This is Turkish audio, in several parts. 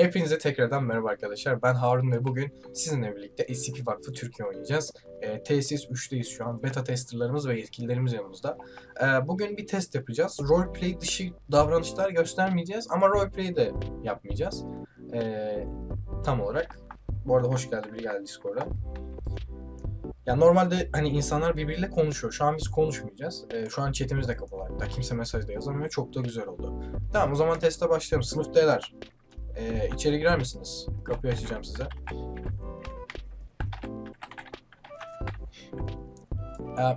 Hepinize tekrardan merhaba arkadaşlar. Ben Harun ve bugün sizinle birlikte SCP Vakfı Türkiye oynayacağız. Ee, tesis 3'teyiz şu an. Beta testerlarımız ve yetkililerimiz yanımızda. Ee, bugün bir test yapacağız. Roleplay dışı davranışlar göstermeyeceğiz ama roleplay de yapmayacağız. Ee, tam olarak. Bu arada hoş geldi biri geldi Discord'a. Ya normalde hani insanlar birbiriyle konuşuyor. Şu an biz konuşmayacağız. Ee, şu an chatimiz de kapalı. Hatta kimse mesaj da yazamıyor. Çok da güzel oldu. Tamam o zaman teste başlayalım. Sınıftalar. Ee, içeri girer misiniz? Kapıyı açacağım size.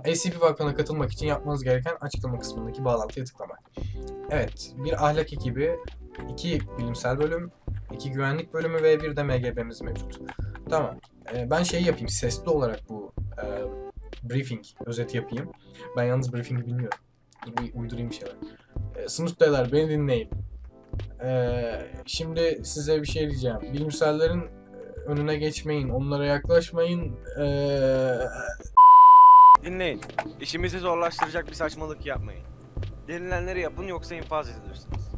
Ee, SCP Vakfı'na katılmak için yapmanız gereken açıklama kısmındaki bağlantıya tıklamak. Evet, bir ahlak ekibi, iki bilimsel bölüm, iki güvenlik bölümü ve bir de MGB'miz mevcut. Tamam. Ee, ben şey yapayım, sesli olarak bu e, briefing özeti yapayım. Ben yalnız briefing bilmiyorum. Bir uydurayım bir şeyler. Ee, sınıftalar beni dinleyin. Ee, şimdi size bir şey diyeceğim. Bilimsellerin e, önüne geçmeyin, onlara yaklaşmayın. Ee, Dinleyin. İşimizi zorlaştıracak bir saçmalık yapmayın. Denilenleri yapın yoksa infaz edilirsiniz.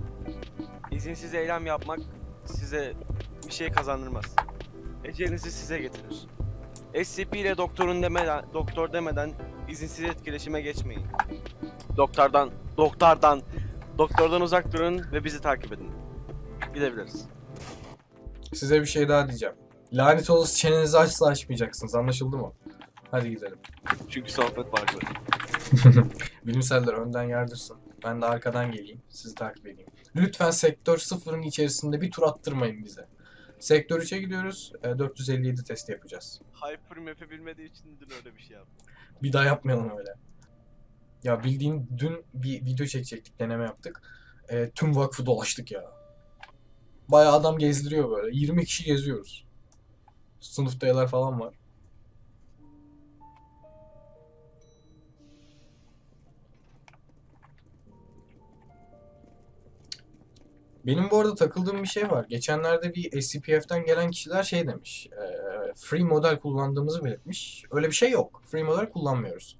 İzinsiz eylem yapmak size bir şey kazandırmaz. Ecelinizi size getirir. SCP ile doktorun demeden, doktor demeden izinsiz etkileşime geçmeyin. Doktordan, doktordan, doktordan uzak durun ve bizi takip edin. Gidebiliriz. size bir şey daha diyeceğim. Lanet olası çenenizi asla açmayacaksınız. Anlaşıldı mı? Hadi gidelim. Çünkü sohbet farklı. Bilimseller önden yardırsın. Ben de arkadan geleyim. Sizi takip edeyim. Lütfen sektör sıfırın içerisinde bir tur attırmayın bize. Sektör 3'e gidiyoruz. E, 457 testi yapacağız. Hypermap'i bilmediği için dün öyle bir şey yaptım. Bir daha yapmayalım öyle. Ya bildiğin dün bir video çekecektik, deneme yaptık. E, tüm vakfı dolaştık ya. Bayağı adam gezdiriyor böyle. 20 kişi geziyoruz. Sınıftayalar falan var. Benim bu arada takıldığım bir şey var. Geçenlerde bir SCPF'ten gelen kişiler şey demiş. e, free model kullandığımızı belirtmiş. Öyle bir şey yok. Free model kullanmıyoruz.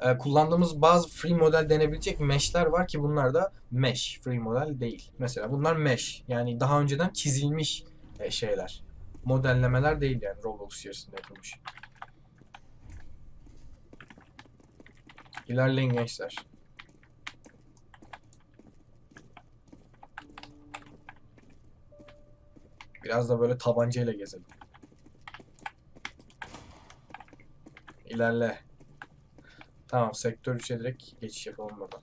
E, kullandığımız bazı free model denebilecek mesh'ler var ki bunlar da mesh, free model değil. Mesela bunlar mesh. Yani daha önceden çizilmiş e, şeyler. Modellemeler değil yani Roblox içerisinde yapılmış. İlerleyin gençler. Biraz da böyle tabancayla gezelim. İlerle. Tamam sektör 3'e direkt geçiş yapalım buradan.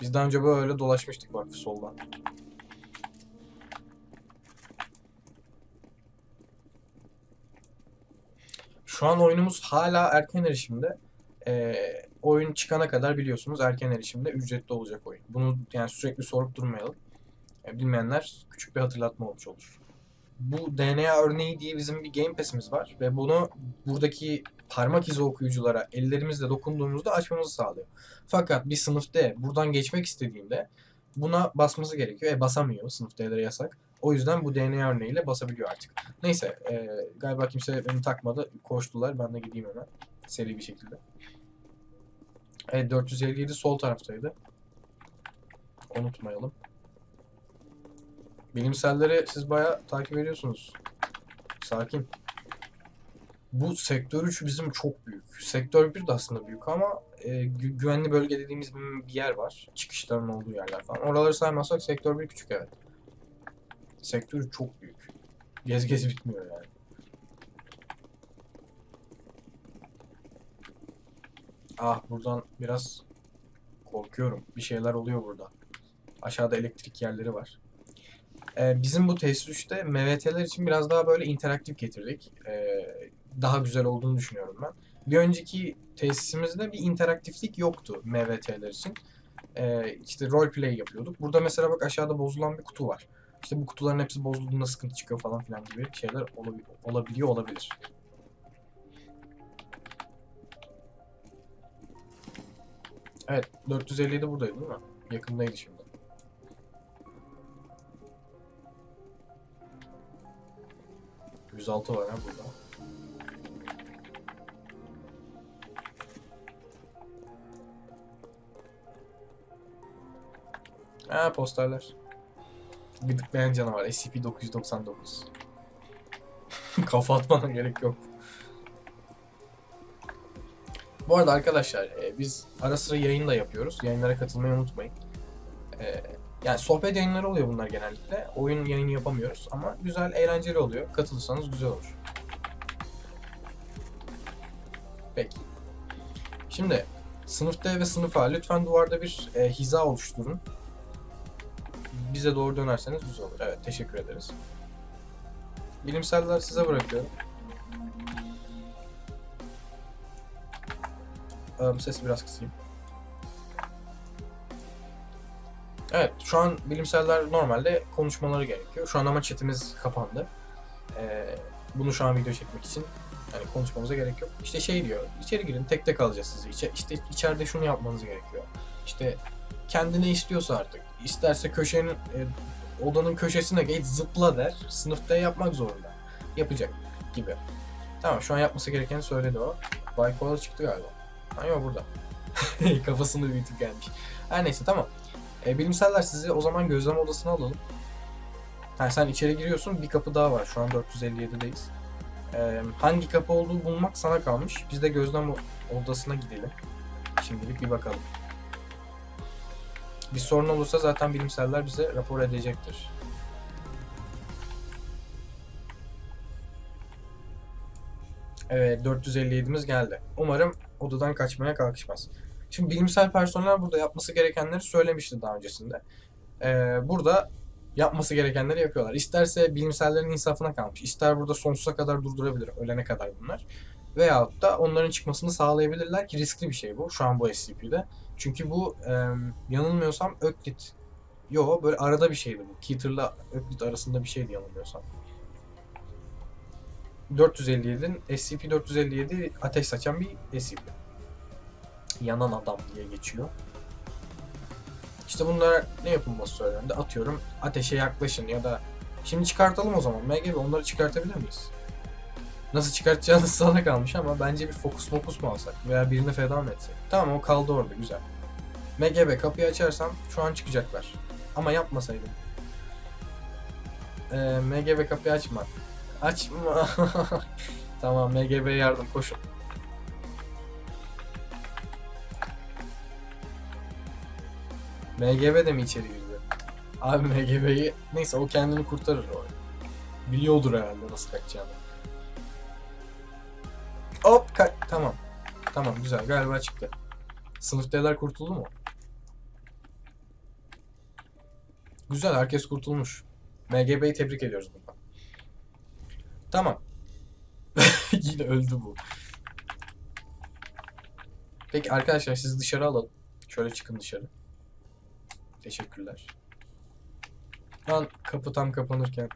Biz daha önce böyle dolaşmıştık bak soldan. Şu an oyunumuz hala erken erişimde. Ee, oyun çıkana kadar biliyorsunuz erken erişimde ücretli olacak oyun. Bunu yani sürekli sorup durmayalım. E, bilmeyenler küçük bir hatırlatma olmuş olur. Bu DNA örneği diye bizim bir Game Pass'imiz var ve bunu buradaki parmak izi okuyuculara ellerimizle dokunduğumuzda açmamızı sağlıyor. Fakat bir sınıf D buradan geçmek istediğinde buna basması gerekiyor. E basamıyor. Sınıf D'lere yasak. O yüzden bu DNA örneğiyle basabiliyor artık. Neyse e, galiba kimse beni takmadı. Koştular. Ben de gideyim hemen. Seri bir şekilde. Evet 457 sol taraftaydı. Unutmayalım. Bilimselleri siz bayağı takip ediyorsunuz. Sakin. Bu sektör 3 bizim çok büyük. Sektör 1 de aslında büyük ama e, gü- güvenli bölge dediğimiz bir yer var. Çıkışların olduğu yerler falan. Oraları saymazsak sektör 1 küçük evet. Sektör 3 çok büyük. Gez gez bitmiyor yani. Ah buradan biraz korkuyorum. Bir şeyler oluyor burada. Aşağıda elektrik yerleri var. Ee, bizim bu test 3'te MVT'ler için biraz daha böyle interaktif getirdik. Ee, daha güzel olduğunu düşünüyorum ben. Bir önceki tesisimizde bir interaktiflik yoktu MVT'ler için. Ee, işte roleplay yapıyorduk. Burada mesela bak aşağıda bozulan bir kutu var. İşte bu kutuların hepsi bozulduğunda sıkıntı çıkıyor falan filan gibi şeyler olabi- olabiliyor olabilir. Evet 457 buradaydı değil mi? Yakındaydı şimdi. %106 var ha burada. Ha posterler. Gıdıklayan canavar SCP-999. Kafa atmana gerek yok. Bu arada arkadaşlar e, biz ara sıra yayın da yapıyoruz. Yayınlara katılmayı unutmayın. E, yani sohbet yayınları oluyor bunlar genellikle. Oyun yayını yapamıyoruz ama güzel, eğlenceli oluyor. Katılırsanız güzel olur. Peki. Şimdi sınıf D ve sınıf A lütfen duvarda bir e, hiza oluşturun. Bize doğru dönerseniz güzel olur. Evet, teşekkür ederiz. Bilimseller size bırakıyorum. Ee, sesi biraz kısayım. Evet, şu an bilimseller normalde konuşmaları gerekiyor. Şu an ama chatimiz kapandı. Ee, bunu şu an video çekmek için yani konuşmamıza gerek yok. İşte şey diyor, içeri girin tek tek alacağız sizi. İçe, işte içeride şunu yapmanız gerekiyor. İşte kendi ne istiyorsa artık. İsterse köşenin, e, odanın köşesine geç zıpla der. Sınıfta yapmak zorunda. Yapacak gibi. Tamam şu an yapması gerekeni söyledi o. Koala çıktı galiba. Ha burada. Kafasını büyütüp gelmiş. Her neyse tamam. E, bilimseller sizi o zaman gözlem odasına alalım. Ha, sen içeri giriyorsun bir kapı daha var. Şu an 457'deyiz. E, hangi kapı olduğu bulmak sana kalmış. Biz de gözlem odasına gidelim. Şimdilik bir bakalım. Bir sorun olursa zaten bilimseller bize rapor edecektir. Evet 457'miz geldi. Umarım odadan kaçmaya kalkışmaz. Şimdi bilimsel personel burada yapması gerekenleri söylemişti daha öncesinde. Ee, burada yapması gerekenleri yapıyorlar. İsterse bilimsellerin insafına kalmış. İster burada sonsuza kadar durdurabilir. Ölene kadar bunlar. Veyahut da onların çıkmasını sağlayabilirler ki riskli bir şey bu. Şu an bu SCP'de. Çünkü bu e, yanılmıyorsam Öklit. Yo böyle arada bir şeydi bu. Keter'la Öklit arasında bir şeydi yanılmıyorsam. 457'nin SCP-457 ateş saçan bir SCP. Yanan adam diye geçiyor. İşte bunlar ne yapılması söylendi? Atıyorum ateşe yaklaşın ya da şimdi çıkartalım o zaman. MGB onları çıkartabilir miyiz? Nasıl çıkartacağınız sana kalmış ama bence bir fokus mokus mu alsak veya birine feda mı etsek? Tamam o kaldı orada güzel. MGB kapıyı açarsam şu an çıkacaklar. Ama yapmasaydım. Ee, MGB kapıyı açma. Açma. tamam MGB yardım koşun. MGB de mi içeri girdi? Abi MGB'yi neyse o kendini kurtarır o. Biliyordur herhalde nasıl kaçacağını. Hop ka tamam. Tamam güzel galiba çıktı. Sınıftakiler kurtuldu mu? Güzel herkes kurtulmuş. MGB'yi tebrik ediyoruz buradan. Tamam. Yine öldü bu. Peki arkadaşlar sizi dışarı alalım. Şöyle çıkın dışarı. Teşekkürler. Lan kapı tam kapanırken.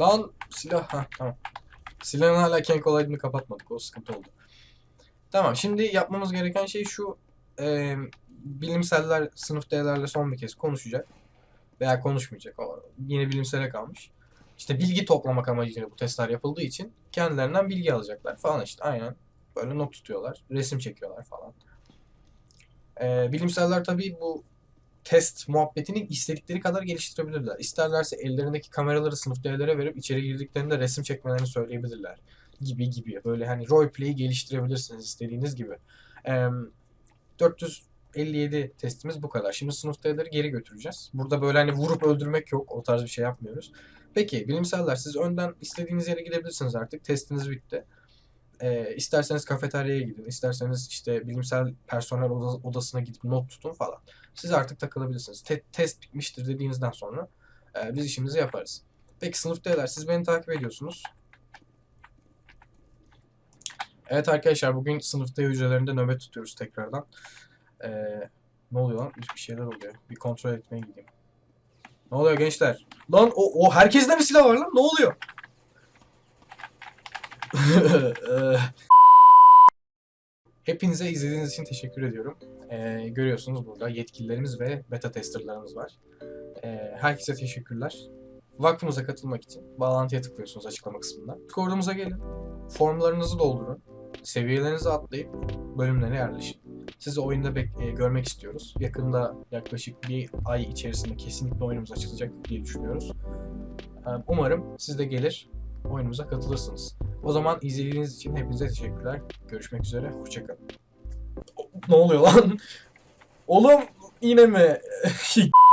Lan silah ha tamam. Silahın hala Kenk olayını kapatmadık. O sıkıntı oldu. Tamam şimdi yapmamız gereken şey şu. E, bilimseller sınıf D'lerle son bir kez konuşacak. Veya konuşmayacak. O yine bilimsele kalmış. İşte bilgi toplamak amacıyla bu testler yapıldığı için kendilerinden bilgi alacaklar falan işte aynen. Böyle not tutuyorlar. Resim çekiyorlar falan. Ee, bilimseller tabii bu test muhabbetini istedikleri kadar geliştirebilirler. İsterlerse ellerindeki kameraları sınıftakilara verip içeri girdiklerinde resim çekmelerini söyleyebilirler. Gibi gibi. Böyle hani roleplay'i geliştirebilirsiniz istediğiniz gibi. Ee, 457 testimiz bu kadar. Şimdi sınıftakileri geri götüreceğiz. Burada böyle hani vurup öldürmek yok. O tarz bir şey yapmıyoruz. Peki bilimseller siz önden istediğiniz yere gidebilirsiniz artık. Testiniz bitti. Ee, isterseniz kafeteryaya gidin, isterseniz işte bilimsel personel oda- odasına gidip not tutun falan. Siz artık takılabilirsiniz. Te- test bitmiştir dediğinizden sonra e, biz işimizi yaparız. Peki sınıftakiler siz beni takip ediyorsunuz. Evet arkadaşlar bugün sınıfta hücrelerinde nöbet tutuyoruz tekrardan. Ee, ne oluyor lan? Bir şeyler oluyor. Bir kontrol etmeye gideyim. Ne oluyor gençler? Lan o, o herkeste mi silah var lan? Ne oluyor? Hepinize izlediğiniz için teşekkür ediyorum. Ee, görüyorsunuz burada yetkililerimiz ve beta testerlarımız var. Ee, herkese teşekkürler. Vakfımıza katılmak için bağlantıya tıklıyorsunuz açıklama kısmında. Discord'umuza gelin. Formlarınızı doldurun. Seviyelerinizi atlayıp bölümlere yerleşin. Sizi oyunda e, görmek istiyoruz. Yakında yaklaşık bir ay içerisinde kesinlikle oyunumuz açılacak diye düşünüyoruz. Ee, Umarım siz de gelir oyunumuza katılırsınız. O zaman izlediğiniz için hepinize teşekkürler. Görüşmek üzere. Hoşçakalın. Ne oluyor lan? Oğlum yine mi?